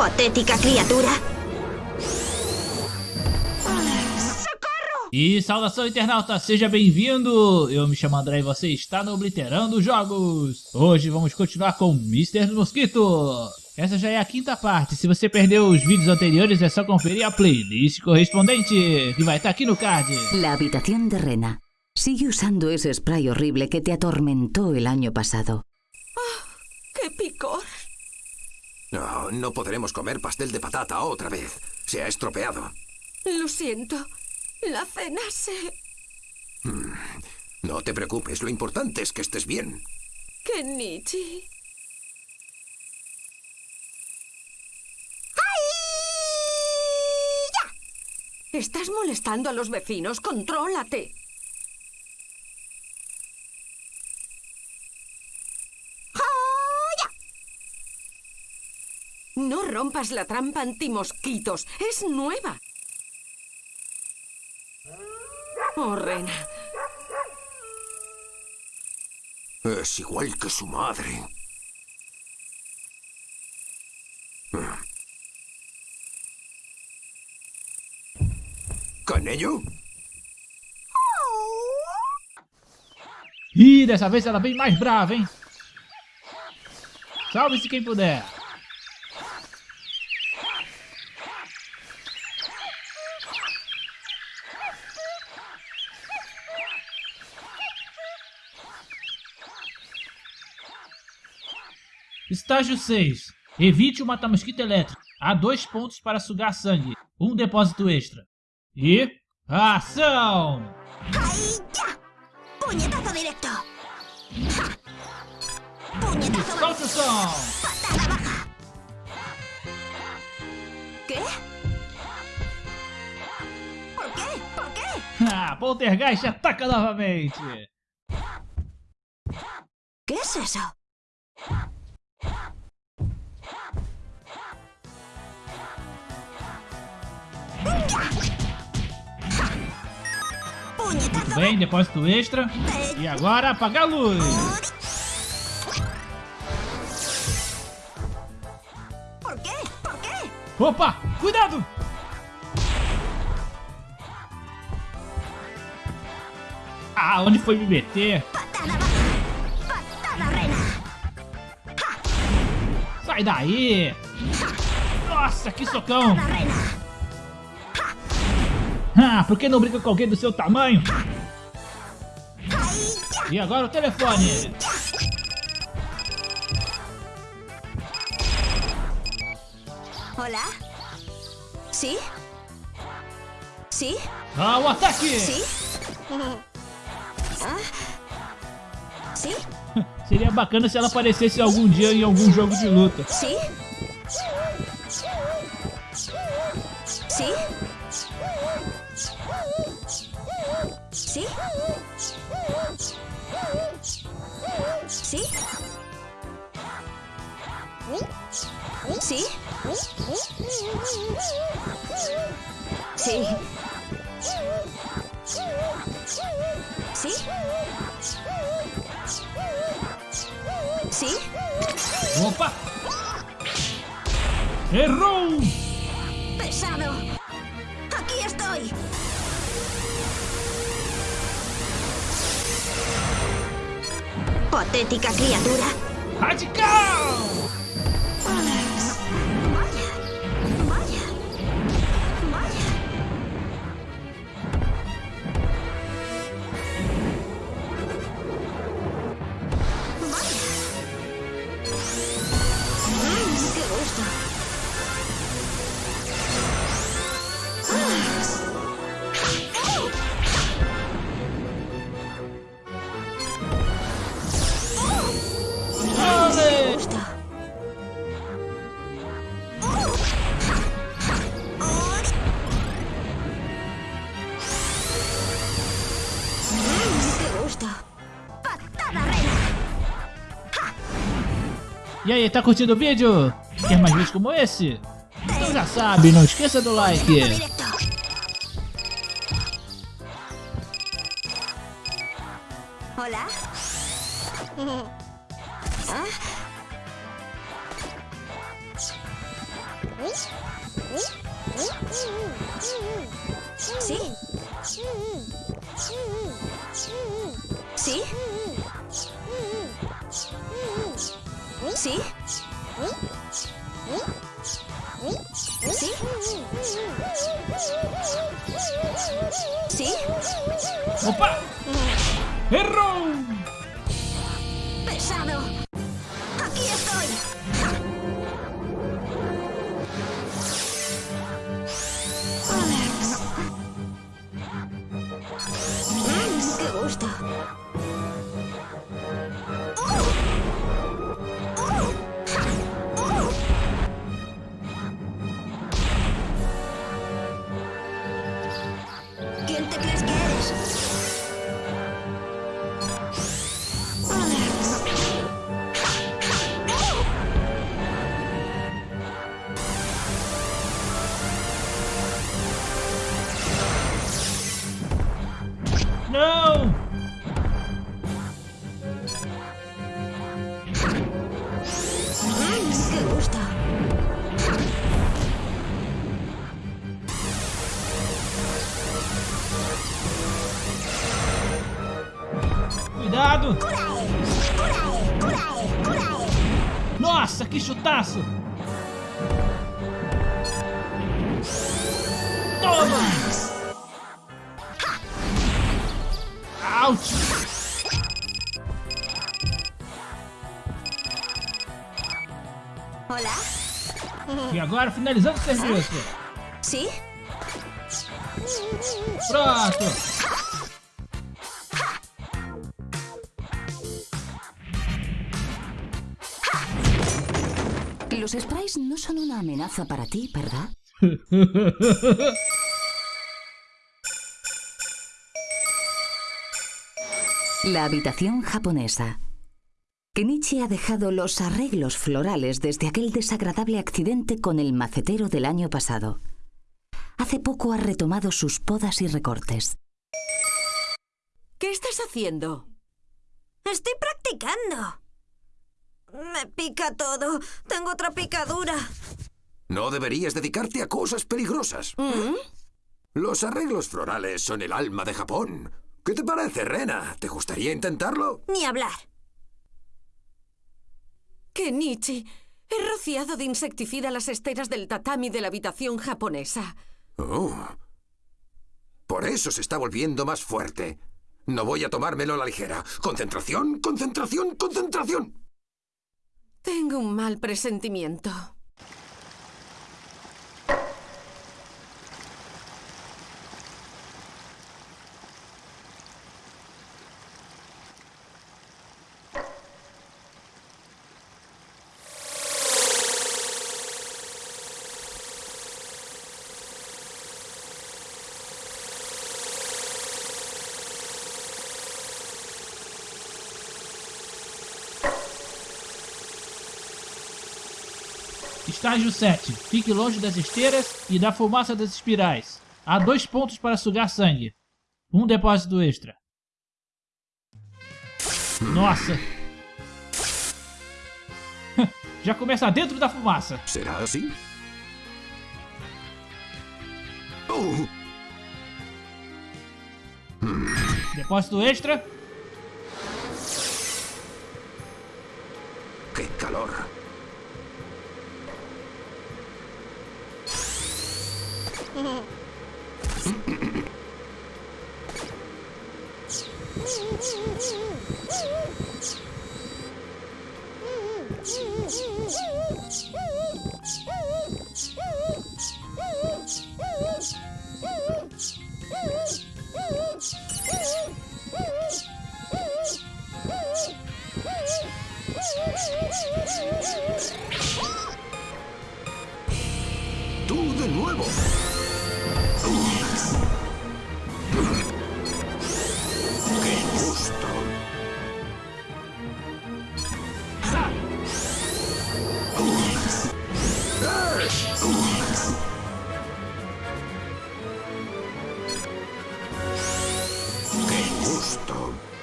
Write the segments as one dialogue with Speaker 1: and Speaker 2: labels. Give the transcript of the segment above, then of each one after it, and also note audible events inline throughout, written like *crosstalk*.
Speaker 1: Patética criatura.
Speaker 2: E saudação internauta, seja bem-vindo! Eu me chamo André e você está no Obliterando Jogos! Hoje vamos continuar com Mr. Mosquito! Essa já é a quinta parte, se você perdeu os vídeos anteriores é só conferir a playlist correspondente, que vai estar aqui no card.
Speaker 3: La habitación de Rena. Sigue usando ese spray horrible que te atormentó el año pasado.
Speaker 4: ¡Qué picor!
Speaker 5: No, no podremos comer pastel de patata otra vez. Se ha estropeado.
Speaker 4: Lo siento. La cena se...
Speaker 5: No te preocupes, lo importante es que estés bien.
Speaker 4: Kenichi. Estás molestando a los vecinos. Contrólate. No rompas la trampa antimosquitos. Es nueva. Oh, Rena.
Speaker 5: Es igual que su madre. ¿Canello?
Speaker 2: Ih, dessa vez ela vem mais brava, hein? Salve-se quem puder! Estágio 6. Evite o mata-mosquito elétrico. Há dois pontos para sugar sangue. Um depósito extra. E... Ação! Solte o som! Ah, Poltergeist ataca novamente!
Speaker 1: Que é isso? Puñetazo
Speaker 2: Bem, depósito extra. E agora apagar a luz! Opa! Cuidado! Ah, onde foi me meter? Sai daí! Nossa, que socão! Ah, por que não brinca com alguém do seu tamanho? E agora o telefone!
Speaker 1: ¿Hola? ¿Sí? ¿Sí?
Speaker 2: Ah, o ataque!
Speaker 1: ¿Sí? ¿Ah? ¿Sí? *laughs*
Speaker 2: Seria bacana se ela aparecesse algum dia em algum jogo de luta.
Speaker 1: ¿Sí? ¿Sí? ¿Sí? ¿Sí?
Speaker 2: Opa! Errou!
Speaker 1: ¡Pesado! ¡Aquí estoy! Patética criatura.
Speaker 2: Radical! E aí, tá curtindo o vídeo? Quer mais vídeos como esse? Então já sabe, não esqueça do like.
Speaker 1: ¿Hola? ¿Ah? ¿Sí? ¿Sí? ¿Sí? ¿Sí?
Speaker 2: Opa!
Speaker 1: ¿Quién te
Speaker 2: Cuidado!
Speaker 1: ¡Curae! ¡Curae! ¡Curae! ¡Curae!
Speaker 2: Nossa, que chutaço! Toma! Ouch!
Speaker 1: ¿Hola?
Speaker 2: E agora finalizando o serviço.
Speaker 1: ¿Sí?
Speaker 2: Pronto!
Speaker 3: Son una amenaza para ti, ¿verdad? *laughs* La habitación japonesa. Kenichi ha dejado los arreglos florales desde aquel desagradable accidente con el macetero del año pasado. Hace poco ha retomado sus podas y recortes.
Speaker 4: ¿Qué estás haciendo?
Speaker 1: Estoy practicando. Me pica todo. Tengo otra picadura.
Speaker 5: No deberías dedicarte a cosas peligrosas. Los arreglos florales son el alma de Japón. ¿Qué te parece, Rena? ¿Te gustaría intentarlo?
Speaker 1: Ni hablar.
Speaker 4: Kenichi, he rociado de insecticida las esteras del tatami de la habitación japonesa.
Speaker 5: Oh. Por eso se está volviendo más fuerte. No voy a tomármelo a la ligera. Concentración, concentración, concentración.
Speaker 4: Tengo un mal presentimiento.
Speaker 2: Estágio 7. Fique longe das esteiras e da fumaça das espirais. Há dois pontos para sugar sangue. Um depósito extra. Nossa! *laughs* Já começa dentro da fumaça.
Speaker 5: ¿Será así? Oh,
Speaker 2: Depósito extra.
Speaker 5: ¡Qué calor! Mm-hmm.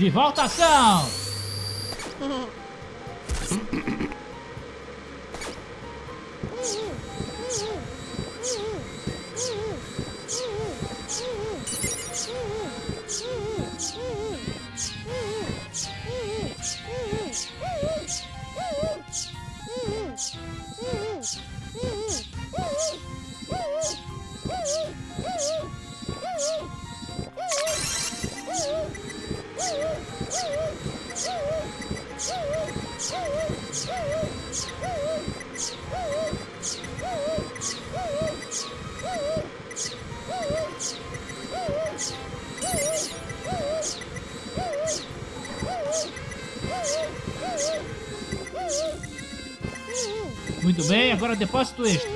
Speaker 5: De
Speaker 2: volta ação! *laughs* Muito bem, agora depósito extra.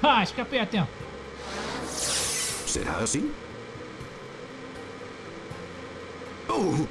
Speaker 2: Ah, escapei a tempo.
Speaker 5: ¿Será así? Oh,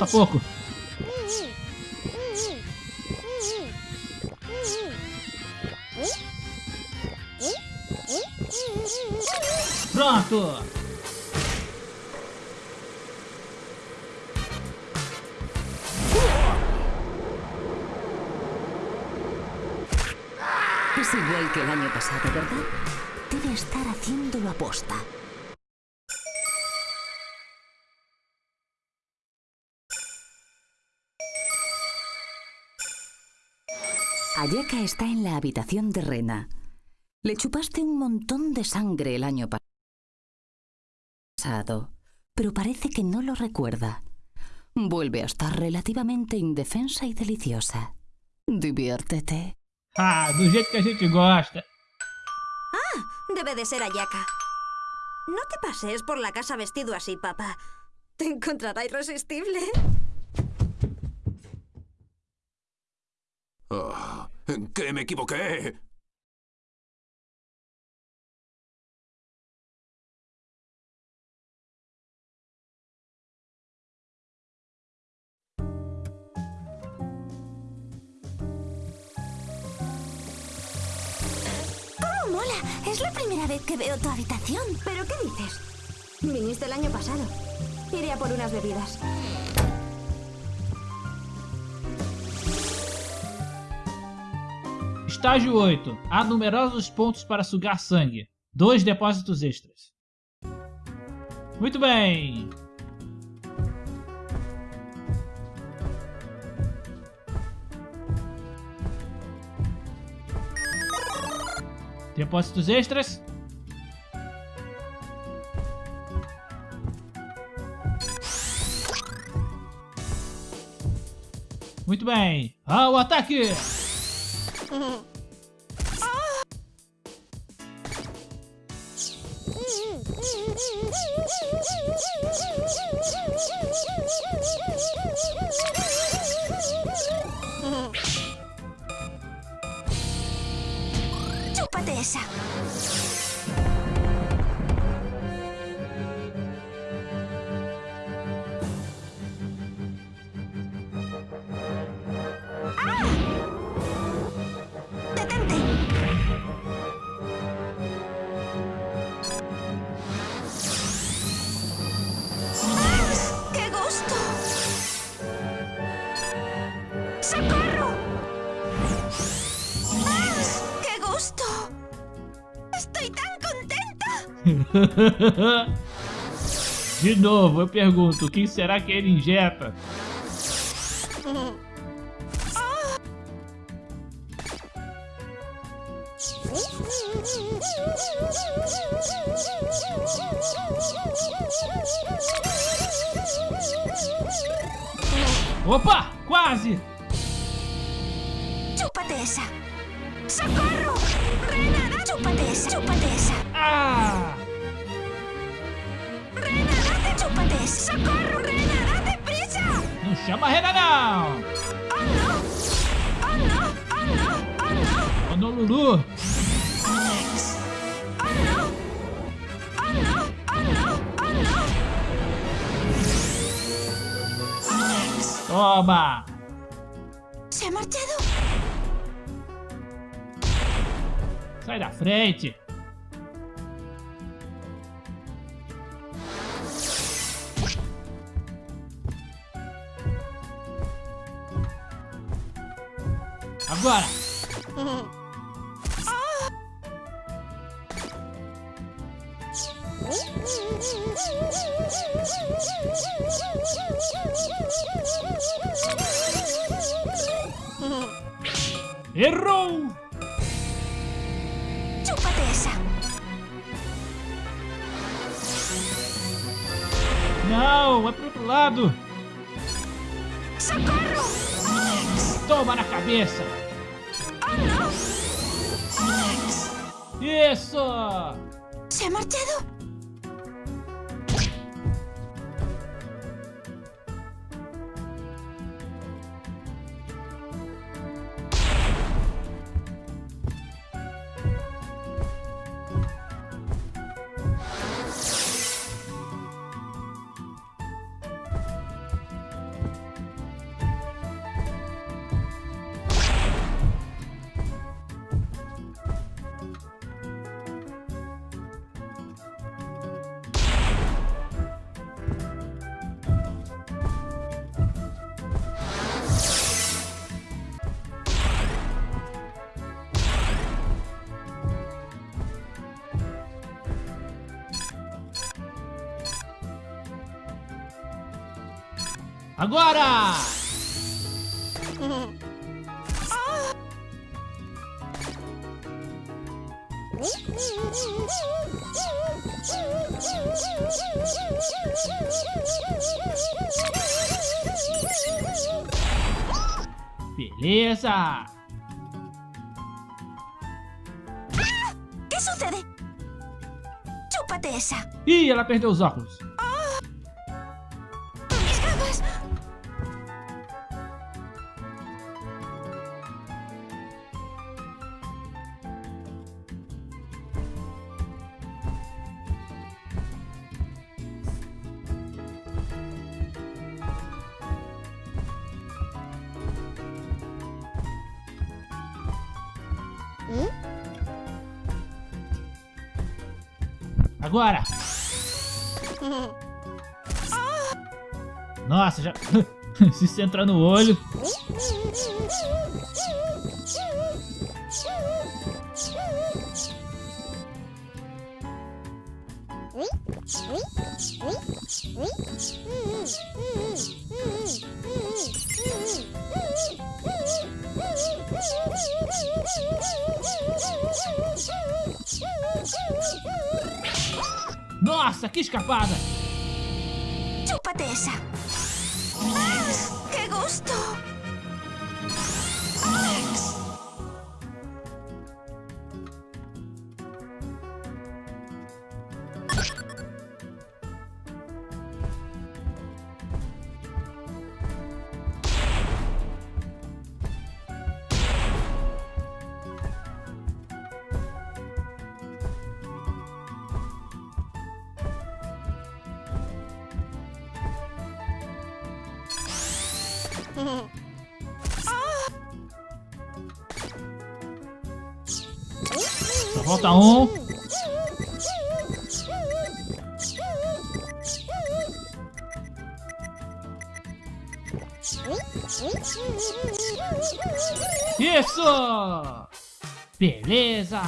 Speaker 2: falta pouco. Pronto!
Speaker 3: Es igual que el año pasado, ¿verdad? Debe estar haciéndolo aposta. Ayaka está en la habitación de Rena. Le chupaste un montón de sangre el año pasado, pero parece que no lo recuerda. Vuelve a estar relativamente indefensa y deliciosa. Diviértete.
Speaker 2: Ah, que gosta.
Speaker 1: Debe de ser Ayaka. No te pases por la casa vestido así, papá. Te encontrará irresistible.
Speaker 5: ah, ¿En qué me equivoqué?
Speaker 1: ¡Oh, mola! Es la primera vez que veo tu habitación. ¿Pero qué dices? Viniste el año pasado. Iré a por unas bebidas.
Speaker 2: Estágio 8. Há numerosos pontos para sugar sangue. Dois depósitos extras. Muito bem. Depósitos extras. Muito bem. Ao ataque!
Speaker 1: Чупа Деша. *laughs*
Speaker 2: De novo, eu pergunto, o que será que ele injeta? Opa, quase! Chama a Rena, não!
Speaker 1: ¡Oh, no! ¡Oh, no! ¡Oh, no! ¡Oh, no
Speaker 2: Lulu!
Speaker 1: ¡Alex! ¡Oh, no! ¡Oh, no! ¡Oh, no! ¡Oh, no! ¡Alex!
Speaker 2: Toma!
Speaker 1: ¿Se ha marchado?
Speaker 2: Sai da frente! Agora! Errou!
Speaker 1: ¡Chúpate esa!
Speaker 2: Não, é pro outro lado!
Speaker 1: ¡Socorro!
Speaker 2: Toma na cabeça!
Speaker 1: ¡Alex!
Speaker 2: Isso!
Speaker 1: ¿Se ha marchado?
Speaker 2: Agora! Beleza!
Speaker 1: ¿Qué sucede? ¡Chúpate esa!
Speaker 2: Ih, ela perdeu os óculos. Agora! *laughs* Nossa, já. *laughs* Se isso entrar no olho. Nossa, que escapada!
Speaker 1: ¡Chúpate esa! ¡Ah! ¡Qué gusto!
Speaker 2: Falta um. Isso! Beleza!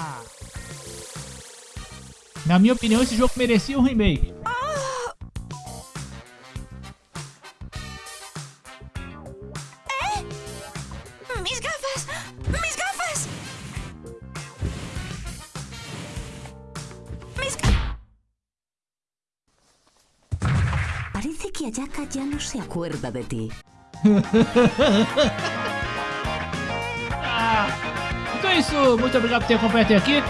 Speaker 2: Na minha opinião, esse jogo merecia um remake.
Speaker 3: Que Ayaka ya no se acuerda de ti.
Speaker 2: ah, *laughs* então é isso, muito obrigado por ter acompanhado até aqui.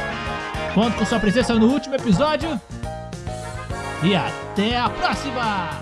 Speaker 2: Conto com sua presença no último episódio. E até a próxima!